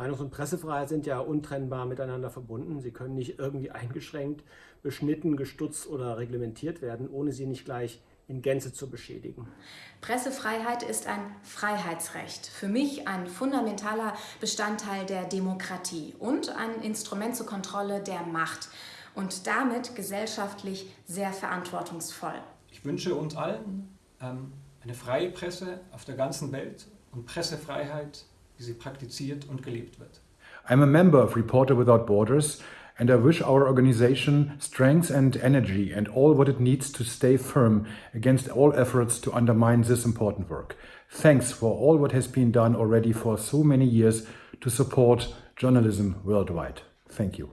Meinungs- und Pressefreiheit sind ja untrennbar miteinander verbunden. Sie können nicht irgendwie eingeschränkt, beschnitten, gestutzt oder reglementiert werden, ohne sie nicht gleich in Gänze zu beschädigen. Pressefreiheit ist ein Freiheitsrecht, für mich ein fundamentaler Bestandteil der Demokratie und ein Instrument zur Kontrolle der Macht und damit gesellschaftlich sehr verantwortungsvoll. Ich wünsche uns allen ähm, eine freie Presse auf der ganzen Welt und Pressefreiheit, wie sie praktiziert und gelebt wird. I'm a member of Reporter Without Borders and I wish our organization strength and energy and all what it needs to stay firm against all efforts to undermine this important work. Thanks for all what has been done already for so many years to support journalism worldwide. Thank you.